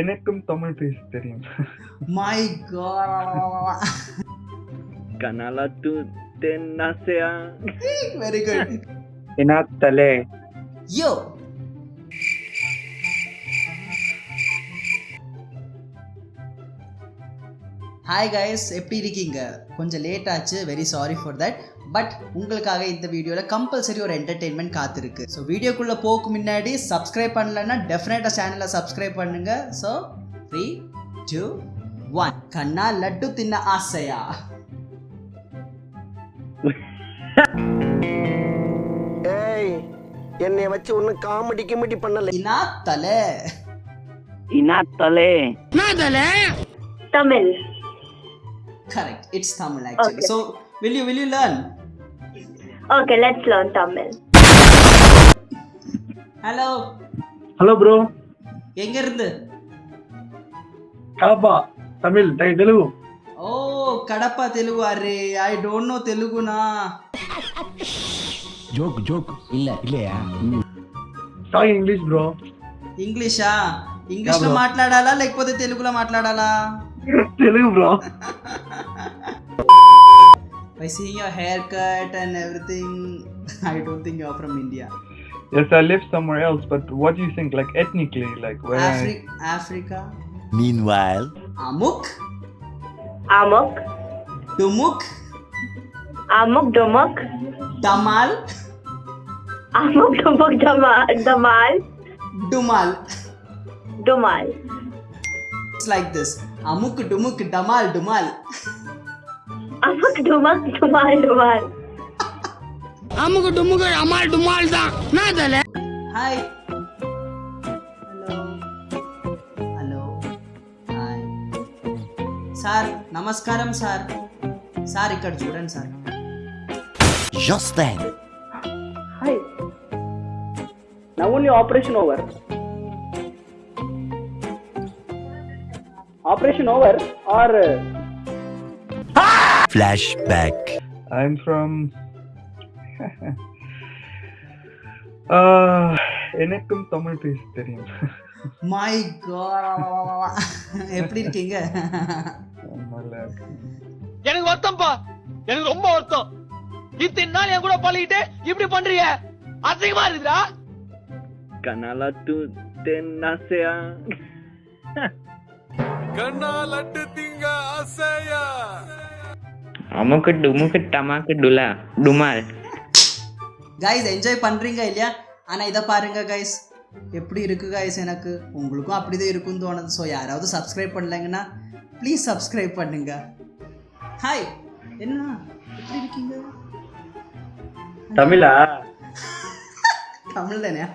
எனக்கும் தமிழ் பேச தெரியும் my God Kanala tu tenasea. Very good இனாத்தலே yo Hi guys எப்படி இருக்கீங்க? கொஞ்சம் லேட் ஆச்சு. Very sorry for that but உங்களுக்காக இந்த வீடியோவில் கம்பல்சரி ஒரு என்டர்டெயின்மெண்ட் காத்திருக்கு. ஸோ வீடியோக்குள்ளே போக்கு முன்னாடி சப்ஸ்கிரைப் பண்ணலன்னா டெஃபினட்டாக சேனலை சப்ஸ்கிரைப் பண்ணுங்க. ஸோ த்ரீ டூ ஒன் கண்ணா லட்டு தின்ன ஆசையா? ஏய் என்னைய வச்சு ஒன்னும் காமெடி கிமெடி பண்ணல. இனா தலை Inatale. Tamil. Correct it's Tamil actually Okay. So will you will you learn Okay, let's learn Tamil. Hello hello bro எங்க இருந்து కడప తమిళ్ తెలుగు ఓ కడప తెలుగు అరే I don't know తెలుగునా joke joke இல்ல இல்லையா టాక్ ఇంగ్లీష్ బ్రో ఇంగ్లీషా ఇంగ్లీష్ లో bro. మాట్లాడాలా లేకపోతే తెలుగులో మాట్లాడాలా Telugu bro by seeing your haircut and everything, I don't think you're from India. Yes, I live somewhere else, but what do you think, like ethnically, like where? Afri- I... Africa. Meanwhile, Amuk. Amuk. Dumuk. Amuk Dumuk. Damal. Amuk Dumuk Damal. Damal. Dumal. Dumal. It's like this. Amuk Dumuk Damal Dumal. It's like this అముక్ డుముక్ డమాల్ డుమాల్ Amok Dumak Dumal Dumal. Hi hello hello hi sir నమస్కారం sir sir ఇక్కడ చూడండి sir just then, Hi. Now only operation over. Operation over or flashback. I'm from. uh, எனக்கும் தமிழ் பேச தெரியும் my எப்படி இருக்கீங்க. எனக்கு வருத்தம்ப்பா எனக்கு ரொம்ப வருத்தம் இத்தனை நாள் என் கூட பழகிட்டு இப்படி பண்றீங்க அசிங்கமா இருக்குதா Kanala tu tenasea. அமுக்கு டுமுக்கு டமாக்கு டுலா டுமால் கைஸ் என்ஜாய் பண்றீங்க இல்லையா ஆனா இதை பாருங்க கைஸ் எப்படி இருக்கு கைஸ் எனக்கு உங்களுக்கும் அப்படிதான் இருக்கும்னு தோணுது ஸோ யாராவது சப்ஸ்கிரைப் பண்ணலைங்கன்னா ப்ளீஸ் சப்ஸ்கிரைப் பண்ணுங்க ஹாய் என்ன எப்படி இருக்கீங்க Tamila? தமிழ் தானே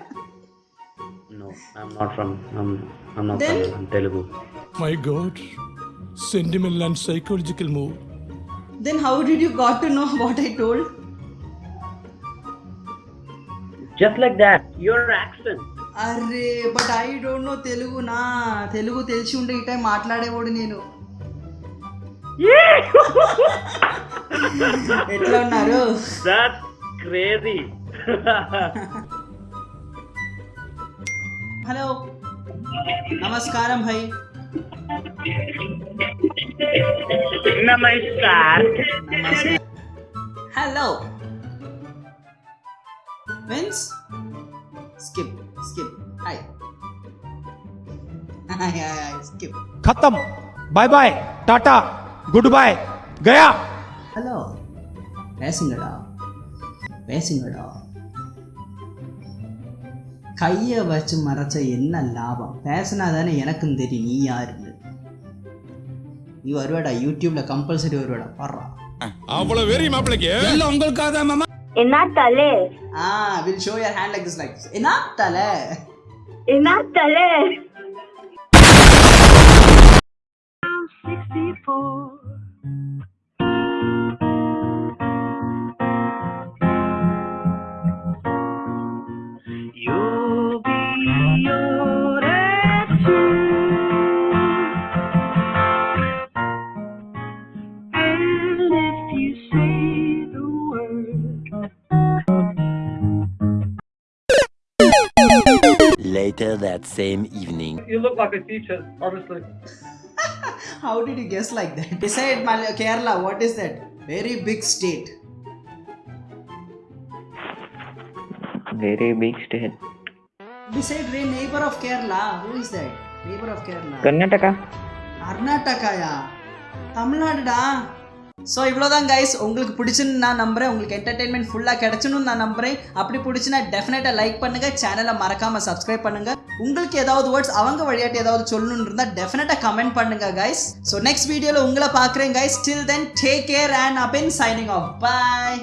No, I'm not from. I'm, I'm not Then- Tamil. I'm Telugu. My God, sentimental and psychological move. Then how did you got to know what I told? Just like that, your accent. అరే but I don't know Telugu నా తెలుగు తెలిసి ఉంటే ఈ time మాట్లాడేవాడు నేను ఎట్లా ఉన్నారు that crazy hello నమస్కారం భయ్ नमस्कार hello means skip skip hi hi hi skip खत्म। बाय बाय टाटा गुड बाय गया हेलो பேசுங்கடா பேசுங்கடா கையை வச்சு மறைச்ச என்ன லாபம்? பேசினா தானே எனக்கும் தெரியும். நீ யாருன்னு நீ வருவாடா யூடியூப்ல கம்பல்சரி வருவாடா பாடுறா. அவ்வளவு வெறி மாப்பிளைக்கு? எல்லாம் உங்களுக்காக தான் மாமா. Inatale. Ah will show your hand like this like என்ன தலை Inatale. You same evening. You look like a teacher, honestly. How did you guess like that? Beside Mal- Kerala, what is that? Very big state. Very big state. Beside the neighbor of Kerala, who is that? Neighbor of Kerala. Karnataka. Karnataka, yeah. Tamil Nadu, da. So இவ்வளோதான் guys உங்களுக்கு பிடிச்சுன்னு நான் நம்புறேன். உங்களுக்கு entertainment ஃபுல்லாக கிடச்சுன்னு நான் நம்புறேன். அப்படி பிடிச்சினா டெஃபினட்டாக லைக் பண்ணுங்கள் சேனலை மறக்காமல் சப்ஸ்கிரைப் பண்ணுங்க. உங்களுக்கு ஏதாவது வேர்ட்ஸ் அவங்க வழியாட்டி ஏதாவது சொல்லணும்னு இருந்தால் டெஃபினட்டாக கமெண்ட் பண்ணுங்க கைஸ் ஸோ நெக்ஸ்ட் வீடியோவில் உங்களை பார்க்குறேன் guys till then take care and up in signing off bye